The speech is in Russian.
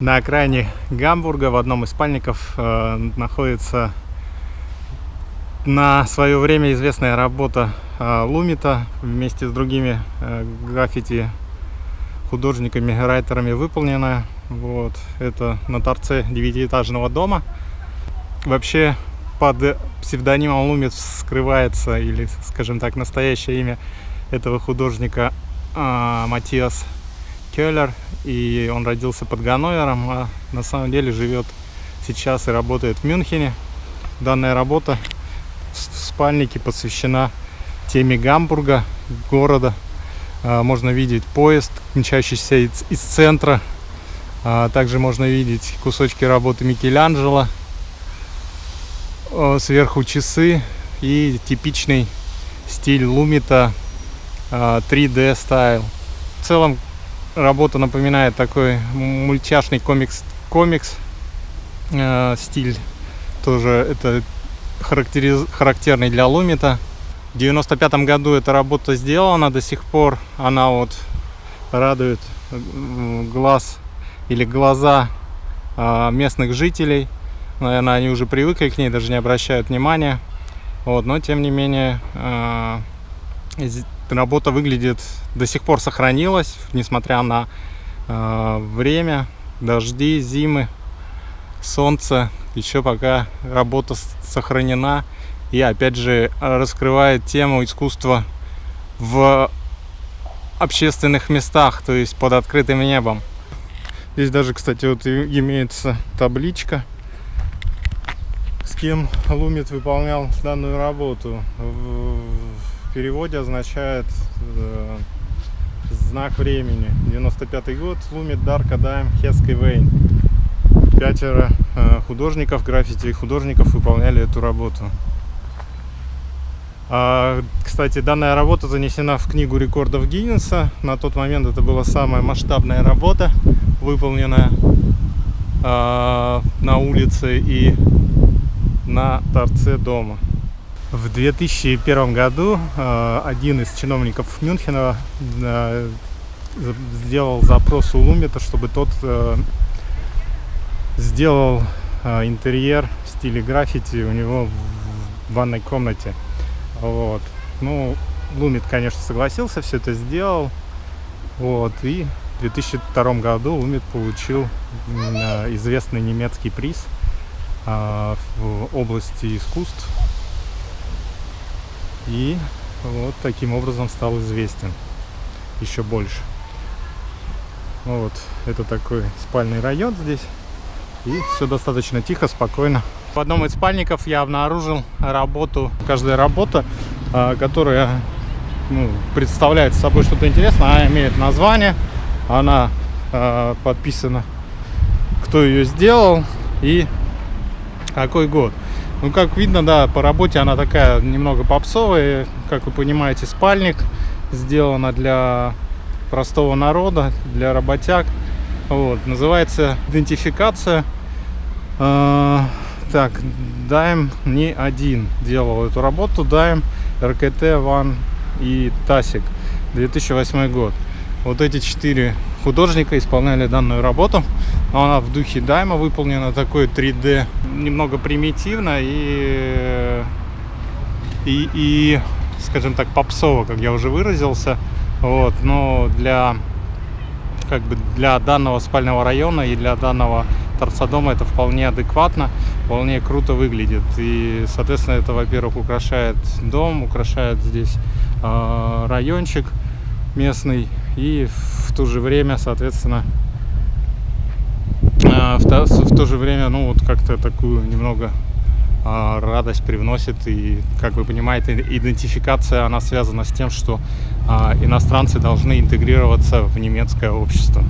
На окраине Гамбурга в одном из спальников э, находится на свое время известная работа э, Лумита вместе с другими э, граффити художниками, райтерами выполненная. Вот. Это на торце девятиэтажного дома. Вообще под псевдонимом Лумит скрывается, или, скажем так, настоящее имя этого художника э, Матиас Келлер, и он родился под Ганновером, а на самом деле живет сейчас и работает в Мюнхене. Данная работа в спальнике посвящена теме Гамбурга, города. А, можно видеть поезд, мчащийся из, из центра. А, также можно видеть кусочки работы Микеланджело. Сверху часы и типичный стиль Лумита 3D стайл. В целом работа напоминает такой мультяшный комикс, комикс э, стиль. Тоже это характериз, характерный для Лумита. В 95 году эта работа сделана, до сих пор она вот радует глаз или глаза э, местных жителей. Наверное, они уже привыкли к ней, даже не обращают внимания. Вот, но тем не менее э, работа выглядит, до сих пор сохранилась, несмотря на э, время, дожди, зимы, солнце. Еще пока работа сохранена и опять же раскрывает тему искусства в общественных местах, то есть под открытым небом. Здесь даже, кстати, вот имеется табличка, с кем Лумит выполнял данную работу переводе означает э, знак времени. 95 год, Лумит Дарка Дайм Хеской Вейн. Пятеро э, художников, граффити художников выполняли эту работу. А, кстати, данная работа занесена в книгу рекордов Гиннесса. На тот момент это была самая масштабная работа, выполненная а, на улице и на торце дома. В 2001 году э, один из чиновников Мюнхена э, сделал запрос у Лумита, чтобы тот э, сделал интерьер в стиле граффити у него в ванной комнате. Вот. Ну, Лумит, конечно, согласился, все это сделал. Вот. И в 2002 году Лумит получил известный немецкий приз в области искусств и вот таким образом стал известен еще больше. Ну вот, это такой спальный район здесь. И все достаточно тихо, спокойно. В одном из спальников я обнаружил работу, каждая работа, а, которая ну, представляет собой что-то интересное, она имеет название, она э, подписана, кто ее сделал и какой год. Ну, как видно, да, по работе она такая немного попсовая. Как вы понимаете, спальник сделана для простого народа, для работяг. Вот, называется идентификация. Э, так, Дайм не один делал эту работу. Дайм, РКТ, Ван и Тасик. 2008 год. Вот эти четыре художника исполняли данную работу. Она в духе дайма выполнена, такой 3D, немного примитивно и, и, и скажем так, попсово, как я уже выразился. Вот, но для, как бы для данного спального района и для данного торца дома это вполне адекватно, вполне круто выглядит. И, соответственно, это, во-первых, украшает дом, украшает здесь э, райончик местный и в то же время, соответственно, в то, в то же время, ну, вот как-то такую немного а, радость привносит. И, как вы понимаете, идентификация, она связана с тем, что а, иностранцы должны интегрироваться в немецкое общество.